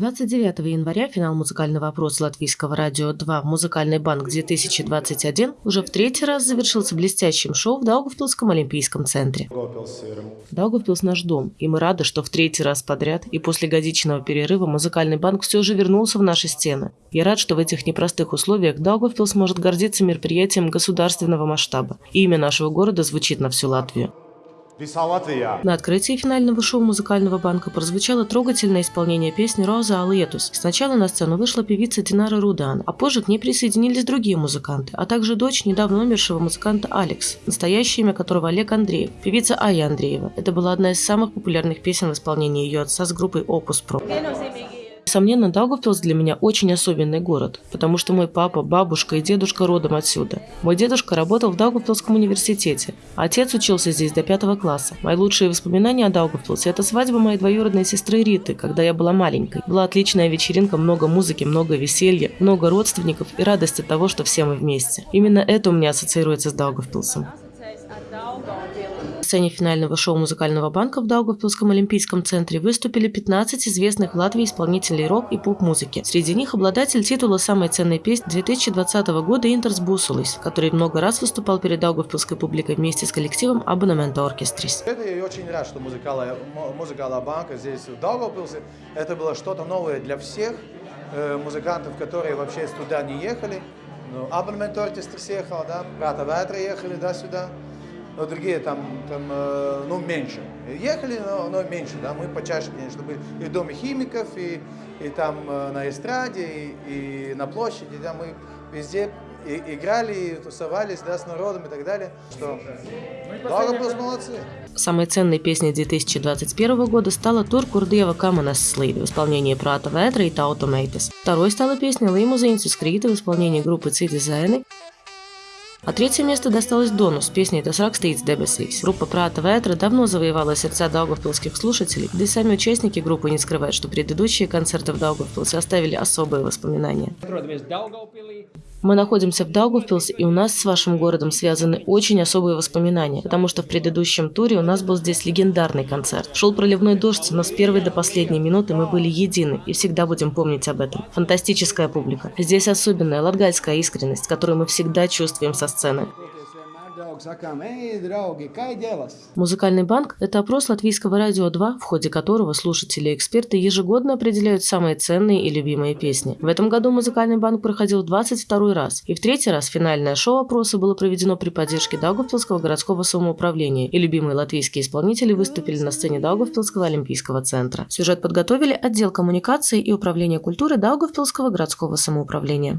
29 января финал музыкального опроса Латвийского радио 2 «Музыкальный банк-2021» уже в третий раз завершился блестящим шоу в Даугавпилском Олимпийском центре. Даугавпилс – наш дом, и мы рады, что в третий раз подряд и после годичного перерыва музыкальный банк все же вернулся в наши стены. Я рад, что в этих непростых условиях Даугавпилс может гордиться мероприятием государственного масштаба. И имя нашего города звучит на всю Латвию. На открытии финального шоу музыкального банка прозвучало трогательное исполнение песни «Роза Алетус». Сначала на сцену вышла певица Динара Рудан, а позже к ней присоединились другие музыканты, а также дочь недавно умершего музыканта Алекс, настоящее имя которого Олег Андреев, певица Ая Андреева. Это была одна из самых популярных песен в исполнении ее отца с группой Opus Pro. Несомненно, Даугавпилс для меня очень особенный город, потому что мой папа, бабушка и дедушка родом отсюда. Мой дедушка работал в Даугавпилском университете, отец учился здесь до пятого класса. Мои лучшие воспоминания о Даугавпилсе – это свадьба моей двоюродной сестры Риты, когда я была маленькой. Была отличная вечеринка, много музыки, много веселья, много родственников и радости того, что все мы вместе. Именно это у меня ассоциируется с Даугавпилсом сцене финального шоу музыкального банка в Даугавпилском Олимпийском центре выступили 15 известных в Латвии исполнителей рок и поп-музыки. Среди них обладатель титула самой ценной песни 2020 года Интерс Бусулис, который много раз выступал перед Даугавпилской публикой вместе с коллективом Абонемента Оркестрис. Это я очень рад, что музыкальная, музыкальная банка здесь в Даугавпилсе. Это было что-то новое для всех э, музыкантов, которые вообще туда не ехали. Ну, Абонемент Оркестрис ехал, да, Брата Ветра ехали, да, сюда но другие там, там э, ну, меньше. Ехали, но, но меньше, да, мы почаще, конечно, были и в Доме химиков, и, и там э, на эстраде, и, и на площади, да, мы везде и, играли, и тусовались, да, с народом и так далее, что Даугавпилс молодцы. Самой ценной песней 2021 года стала тур Курдева Каманас Слейд в исполнении Прата Ветра и Тауто Мейтес. Второй стала песня Лимузин Скрита в исполнении группы Цидизайны а третье место досталось Дону с песней «Das rakstīts debesīs». Группа Прата Ветра давно завоевала сердца даугавпилских слушателей, да и сами участники группы не скрывают, что предыдущие концерты в Даугавпилсе оставили особые воспоминания. Мы находимся в Даугавпилсе, и у нас с вашим городом связаны очень особые воспоминания, потому что в предыдущем туре у нас был здесь легендарный концерт. Шел проливной дождь, но с первой до последней минуты мы были едины и всегда будем помнить об этом. Фантастическая публика. Здесь особенная латгальская искренность, которую мы всегда чувствуем со сцены. Музыкальный банк – это опрос Латвийского радио 2, в ходе которого слушатели и эксперты ежегодно определяют самые ценные и любимые песни. В этом году музыкальный банк проходил 22 раз, и в третий раз финальное шоу опроса было проведено при поддержке Даугавпилского городского самоуправления, и любимые латвийские исполнители выступили на сцене Даугавпилского олимпийского центра. Сюжет подготовили отдел коммуникации и управления культуры Даугавпилского городского самоуправления.